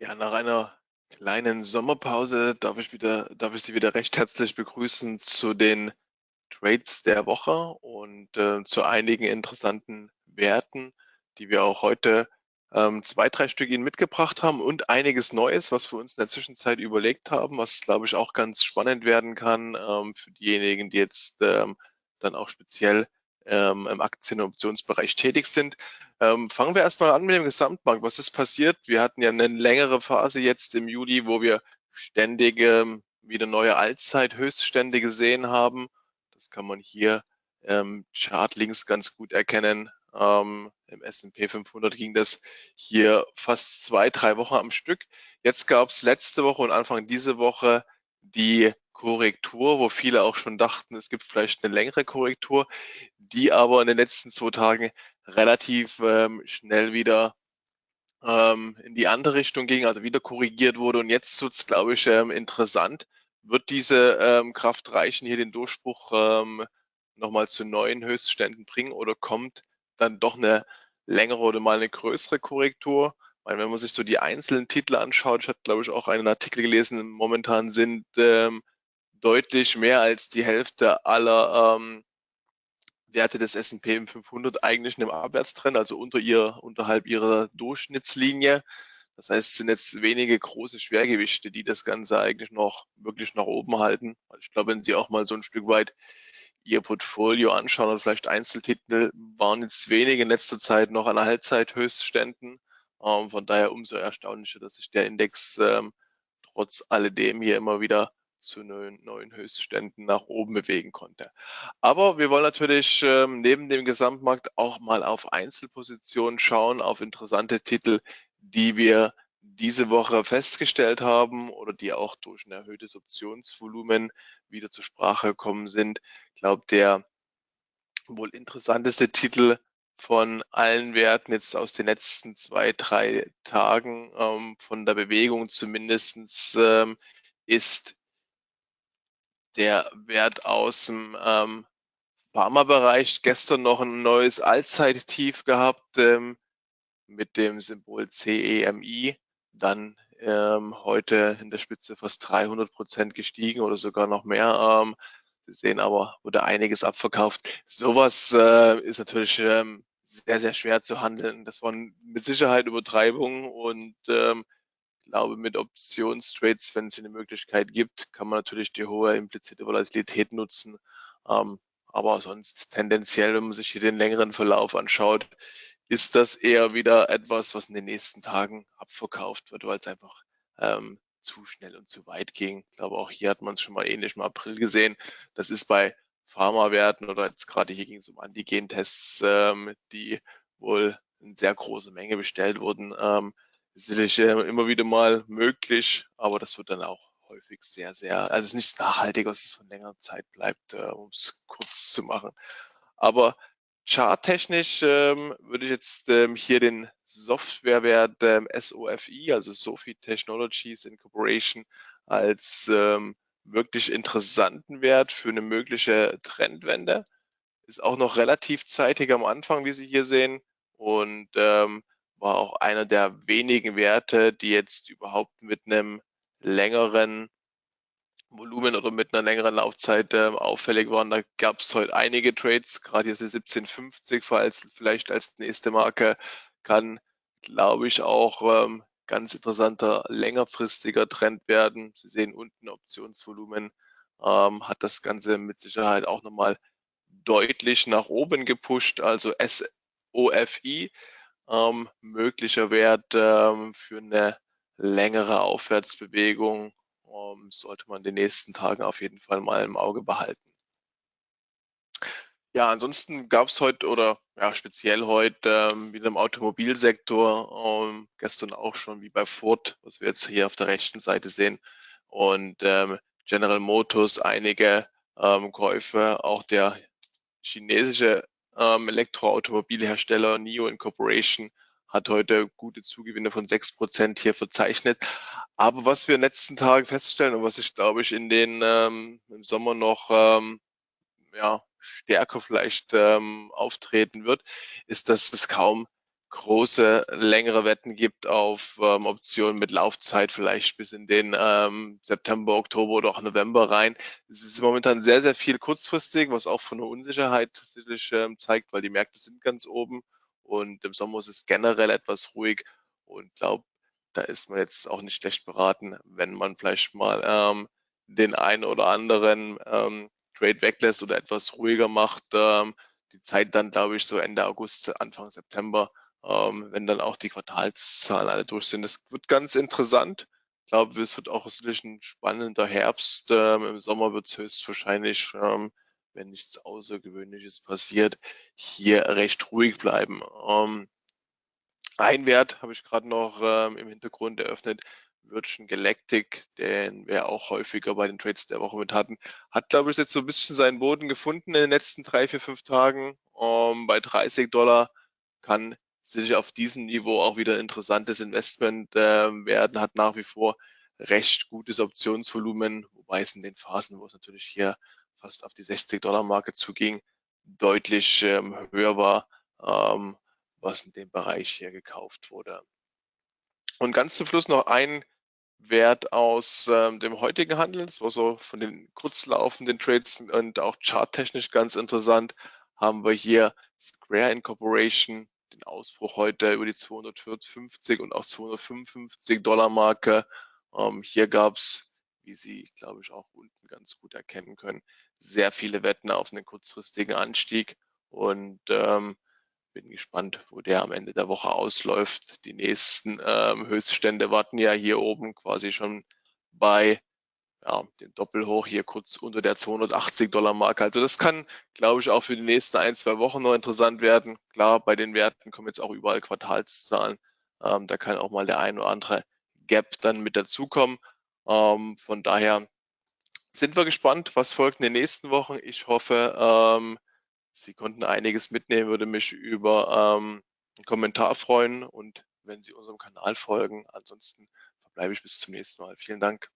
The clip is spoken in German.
Ja, nach einer kleinen Sommerpause darf ich wieder darf ich Sie wieder recht herzlich begrüßen zu den Trades der Woche und, äh, zu einigen interessanten Werten, die wir auch heute, ähm, 2, 3 Stück Ihnen mitgebracht haben und einiges Neues, was wir uns in der Zwischenzeit überlegt haben, was, glaube ich, auch ganz spannend werden kann, ähm, für diejenigen, die jetzt, ähm, dann auch speziell, ähm, im Aktien und Optionsbereich tätig sind. Ähm, fangen wir erst mal an mit dem Gesamtmarkt. Was ist passiert? Wir hatten ja eine längere Phase jetzt im Juli, wo wir ständig, ähm, wieder neue Allzeithöchststände gesehen haben. Das kann man hier ähm, Chart links ganz gut erkennen. Ähm, Im S&P 500 ging das hier fast zwei, drei Wochen am Stück. Jetzt gab es letzte Woche und Anfang diese Woche die Korrektur, wo viele auch schon dachten, es gibt vielleicht eine längere Korrektur, die aber in den letzten zwei Tagen relativ ähm, schnell wieder ähm, in die andere Richtung ging, also wieder korrigiert wurde. Und jetzt wird's, glaube ich, ähm, interessant. Wird diese ähm, Kraft reichen, hier den Durchbruch ähm, nochmal zu neuen Höchstständen bringen oder kommt dann doch eine längere oder mal eine größere Korrektur? Weil wenn man sich so die einzelnen Titel anschaut, ich hatte, glaube ich, auch einen Artikel gelesen, momentan sind ähm, deutlich mehr als die Hälfte aller ähm, Werte des S&P 500 eigentlich in einem Abwärtstrend, also unter ihr, unterhalb ihrer Durchschnittslinie. Das heißt, es sind jetzt wenige große Schwergewichte, die das Ganze eigentlich noch wirklich nach oben halten. Ich glaube, wenn Sie auch mal so ein Stück weit Ihr Portfolio anschauen und vielleicht Einzeltitel waren jetzt wenige in letzter Zeit noch an Halbzeithöchstständen. Ähm, von daher umso erstaunlicher, dass sich der Index ähm, trotz alledem hier immer wieder zu neuen, neuen Höchstständen nach oben bewegen konnte. Aber wir wollen natürlich ähm, neben dem Gesamtmarkt auch mal auf Einzelpositionen schauen, auf interessante Titel, die wir diese Woche festgestellt haben oder die auch durch ein erhöhtes Optionsvolumen wieder zur Sprache gekommen sind. Ich glaube, der wohl interessanteste Titel von allen Werten jetzt aus den letzten zwei, drei Tagen ähm, von der Bewegung zumindestens ähm, ist der Wert aus dem ähm, Pharmabereich gestern noch ein neues Allzeittief gehabt ähm, mit dem Symbol CEMI, dann ähm, heute in der Spitze fast 300 Prozent gestiegen oder sogar noch mehr. Ähm, Sie sehen aber, wurde einiges abverkauft. Sowas äh, ist natürlich ähm, sehr, sehr schwer zu handeln. Das waren mit Sicherheit Übertreibungen und ähm, glaube, mit Optionstrades, wenn es eine Möglichkeit gibt, kann man natürlich die hohe implizite Volatilität nutzen. Ähm, aber sonst tendenziell, wenn man sich hier den längeren Verlauf anschaut, ist das eher wieder etwas, was in den nächsten Tagen abverkauft wird, weil es einfach ähm, zu schnell und zu weit ging. Ich glaube, auch hier hat man es schon mal ähnlich im April gesehen. Das ist bei Pharmawerten oder jetzt gerade hier ging es um Antigen-Tests, ähm, die wohl in sehr große Menge bestellt wurden, ähm, ist sicherlich äh, immer wieder mal möglich, aber das wird dann auch häufig sehr, sehr, also es ist nicht nachhaltig, dass es von längerer Zeit bleibt, äh, um es kurz zu machen. Aber charttechnisch ähm, würde ich jetzt ähm, hier den Softwarewert ähm, SOFI, also Sophie Technologies Incorporation, als ähm, wirklich interessanten Wert für eine mögliche Trendwende. Ist auch noch relativ zeitig am Anfang, wie Sie hier sehen. Und ähm, war auch einer der wenigen Werte, die jetzt überhaupt mit einem längeren Volumen oder mit einer längeren Laufzeit äh, auffällig waren. Da gab es heute einige Trades, gerade hier ist die 1750 falls vielleicht als nächste Marke kann, glaube ich, auch ähm, ganz interessanter längerfristiger Trend werden. Sie sehen unten Optionsvolumen, ähm, hat das Ganze mit Sicherheit auch nochmal deutlich nach oben gepusht, also SOFI ähm, möglicher Wert ähm, für eine längere Aufwärtsbewegung ähm, sollte man in den nächsten Tagen auf jeden Fall mal im Auge behalten. Ja, ansonsten gab es heute oder ja speziell heute ähm, wieder im Automobilsektor, ähm, gestern auch schon wie bei Ford, was wir jetzt hier auf der rechten Seite sehen, und ähm, General Motors einige ähm, Käufe, auch der chinesische ähm, Elektroautomobilhersteller NIO Incorporation hat heute gute Zugewinne von 6% hier verzeichnet. Aber was wir in den letzten Tagen feststellen und was ich glaube ich in den ähm, im Sommer noch ähm, ja, stärker vielleicht ähm, auftreten wird, ist, dass es kaum große, längere Wetten gibt auf ähm, Optionen mit Laufzeit vielleicht bis in den ähm, September, Oktober oder auch November rein. Es ist momentan sehr, sehr viel kurzfristig, was auch von der Unsicherheit sicherlich ähm, zeigt, weil die Märkte sind ganz oben und im Sommer ist es generell etwas ruhig und glaube, da ist man jetzt auch nicht schlecht beraten, wenn man vielleicht mal ähm, den einen oder anderen ähm, Trade weglässt oder etwas ruhiger macht. Ähm, die Zeit dann, glaube ich, so Ende August, Anfang September ähm, wenn dann auch die Quartalszahlen alle durch sind. Das wird ganz interessant. Ich glaube, es wird auch sicherlich ein spannender Herbst. Ähm, Im Sommer wird es höchstwahrscheinlich, ähm, wenn nichts Außergewöhnliches passiert, hier recht ruhig bleiben. Ähm, ein Wert habe ich gerade noch ähm, im Hintergrund eröffnet, Virgin Galactic, den wir auch häufiger bei den Trades der Woche mit hatten, hat, glaube ich, jetzt so ein bisschen seinen Boden gefunden in den letzten drei, vier, fünf Tagen. Ähm, bei 30 Dollar kann sicher auf diesem Niveau auch wieder interessantes Investment äh, werden, hat nach wie vor recht gutes Optionsvolumen, wobei es in den Phasen, wo es natürlich hier fast auf die 60-Dollar-Marke zuging, deutlich ähm, höher war, ähm, was in dem Bereich hier gekauft wurde. Und ganz zum Schluss noch ein Wert aus ähm, dem heutigen Handel, das war so von den kurzlaufenden Trades und auch charttechnisch ganz interessant, haben wir hier Square Incorporation den Ausbruch heute über die 250 und auch 255 Dollar Marke. Ähm, hier gab es, wie Sie, glaube ich, auch unten ganz gut erkennen können, sehr viele Wetten auf einen kurzfristigen Anstieg und ähm, bin gespannt, wo der am Ende der Woche ausläuft. Die nächsten ähm, Höchststände warten ja hier oben quasi schon bei ja, den Doppelhoch hier kurz unter der 280 Dollar Marke. Also das kann, glaube ich, auch für die nächsten ein, zwei Wochen noch interessant werden. Klar, bei den Werten kommen jetzt auch überall Quartalszahlen. Ähm, da kann auch mal der ein oder andere Gap dann mit dazukommen. Ähm, von daher sind wir gespannt, was folgt in den nächsten Wochen. Ich hoffe, ähm, Sie konnten einiges mitnehmen, würde mich über ähm, einen Kommentar freuen und wenn Sie unserem Kanal folgen. Ansonsten verbleibe ich bis zum nächsten Mal. Vielen Dank.